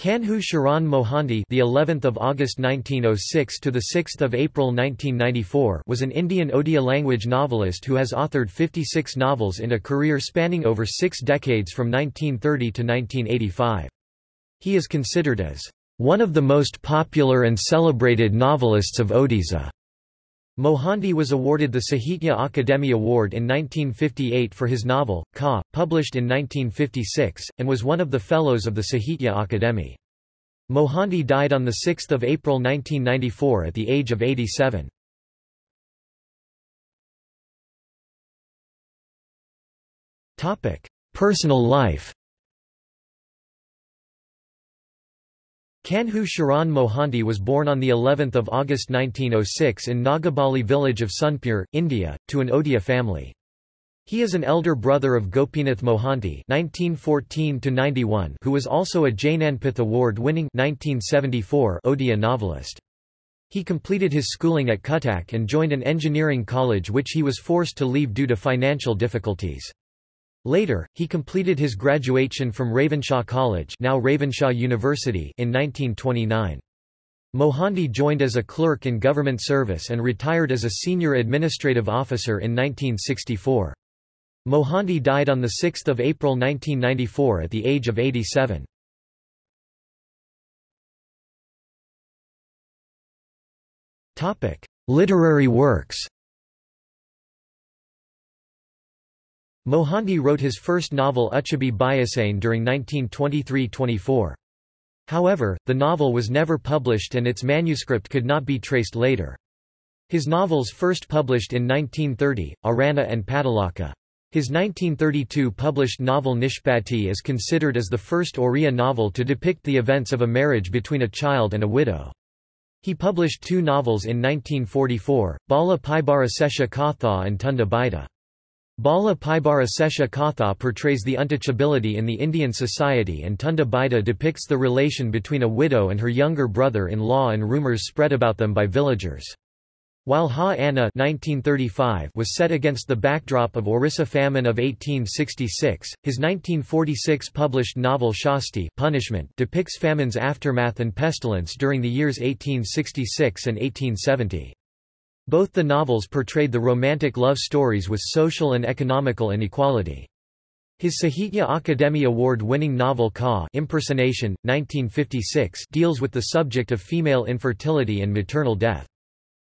Kanhu Charan Mohanty, the 11th of August 1906 to the 6th of April 1994, was an Indian Odia language novelist who has authored 56 novels in a career spanning over 6 decades from 1930 to 1985. He is considered as one of the most popular and celebrated novelists of Odisha. Mohanty was awarded the Sahitya Akademi Award in 1958 for his novel, Ka, published in 1956, and was one of the Fellows of the Sahitya Akademi. Mohanty died on 6 April 1994 at the age of 87. Personal life Kanhu Charan Mohanty was born on the 11th of August 1906 in Nagabali village of Sunpur, India, to an Odia family. He is an elder brother of Gopinath Mohanty (1914–91), who was also a Jnanpith Award-winning (1974) Odia novelist. He completed his schooling at Cuttack and joined an engineering college which he was forced to leave due to financial difficulties. Later, he completed his graduation from Ravenshaw College now Ravenshaw University in 1929. Mohanty joined as a clerk in government service and retired as a senior administrative officer in 1964. Mohanty died on 6 April 1994 at the age of 87. Literary works Mohanty wrote his first novel Uchabi Bayasane during 1923–24. However, the novel was never published and its manuscript could not be traced later. His novels first published in 1930, Arana and Padalaka. His 1932 published novel Nishpati is considered as the first Oriya novel to depict the events of a marriage between a child and a widow. He published two novels in 1944, Bala Paibara Sesha Katha and Tunda Baita. Bala Paibara Sesha Katha portrays the untouchability in the Indian society and Tunda Baita depicts the relation between a widow and her younger brother-in-law and rumours spread about them by villagers. While Ha Anna 1935 was set against the backdrop of Orissa famine of 1866, his 1946 published novel Shasti Punishment depicts famine's aftermath and pestilence during the years 1866 and 1870. Both the novels portrayed the romantic love stories with social and economical inequality. His Sahitya Akademi Award-winning novel Ka Impersonation, 1956 deals with the subject of female infertility and maternal death.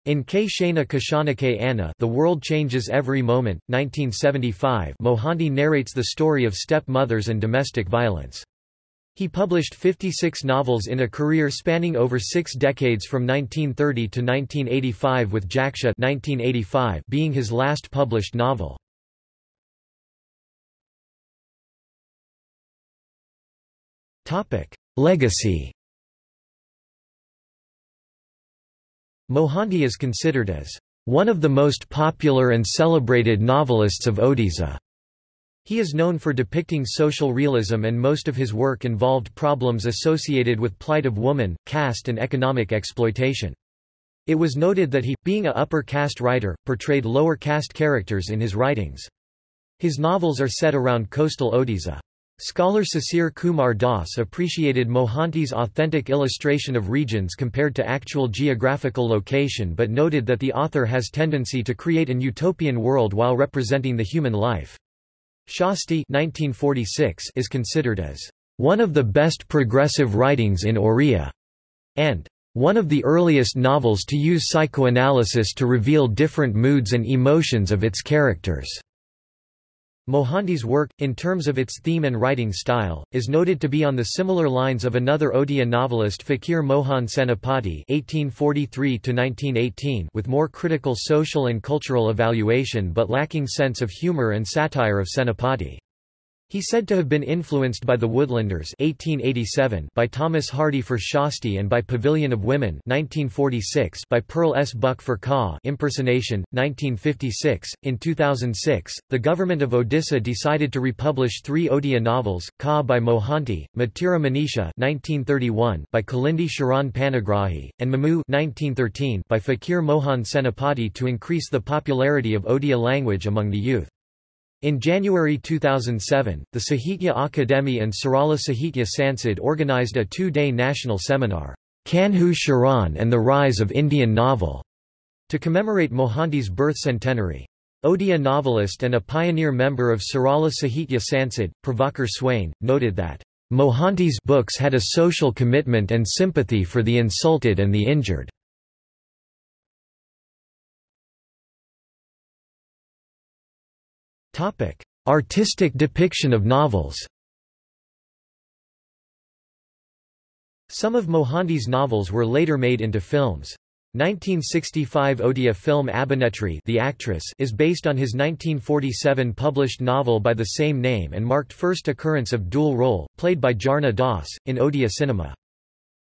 In K. Shana Kashanake Anna The World Changes Every Moment, 1975 Mohanty narrates the story of step-mothers and domestic violence. He published 56 novels in a career spanning over six decades from 1930 to 1985 with Jaksha 1985 being his last published novel. Legacy Mohanty is considered as one of the most popular and celebrated novelists of Odisha. He is known for depicting social realism and most of his work involved problems associated with plight of woman, caste and economic exploitation. It was noted that he, being a upper caste writer, portrayed lower caste characters in his writings. His novels are set around coastal Odisha. Scholar Sisir Kumar Das appreciated Mohanty's authentic illustration of regions compared to actual geographical location but noted that the author has tendency to create an utopian world while representing the human life. Shasti 1946 is considered as one of the best progressive writings in Oriya, and one of the earliest novels to use psychoanalysis to reveal different moods and emotions of its characters. Mohanty's work, in terms of its theme and writing style, is noted to be on the similar lines of another Odia novelist Fakir Mohan Senapati (1843–1918), with more critical social and cultural evaluation but lacking sense of humor and satire of Senapati. He said to have been influenced by The Woodlanders 1887 by Thomas Hardy for Shasti and by Pavilion of Women 1946 by Pearl S. Buck for Ka Impersonation, 1956. In 2006, the government of Odisha decided to republish three Odia novels, Ka by Mohanty, Matira Manisha 1931 by Kalindi Charan Panigrahi, and Mamu 1913 by Fakir Mohan Senapati to increase the popularity of Odia language among the youth. In January 2007, the Sahitya Akademi and Sarala Sahitya Sansad organized a two-day national seminar, Kanhu Charan and the Rise of Indian Novel, to commemorate Mohanty's birth centenary. Odia novelist and a pioneer member of Sarala Sahitya Sansad, Prabhakar Swain, noted that Mohanty's books had a social commitment and sympathy for the insulted and the injured. Artistic depiction of novels Some of Mohanty's novels were later made into films. 1965 Odia film Abhinetri the actress is based on his 1947 published novel by the same name and marked first occurrence of dual role, played by Jharana Das, in Odia cinema.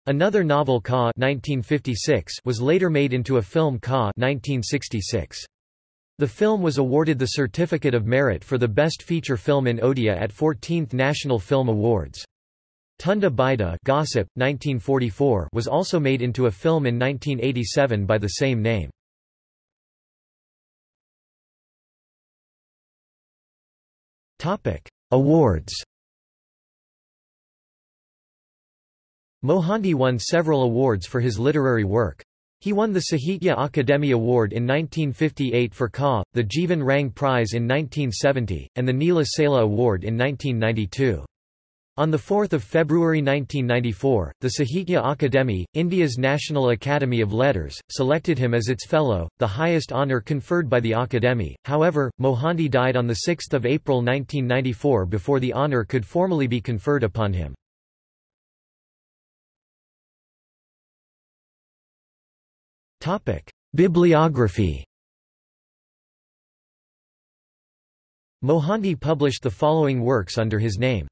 Another novel Ka 1956 was later made into a film Ka 1966. The film was awarded the Certificate of Merit for the Best Feature Film in Odia at 14th National Film Awards. Tunda Baida Gossip, 1944 was also made into a film in 1987 by the same name. Awards Mohanty won several awards for his literary work. He won the Sahitya Akademi Award in 1958 for Ka, the Jivan Rang Prize in 1970, and the Neela Sela Award in 1992. On 4 February 1994, the Sahitya Akademi, India's National Academy of Letters, selected him as its fellow, the highest honour conferred by the Akademi. However, Mohanty died on 6 April 1994 before the honour could formally be conferred upon him. Bibliography Mohanty published the following works under his name.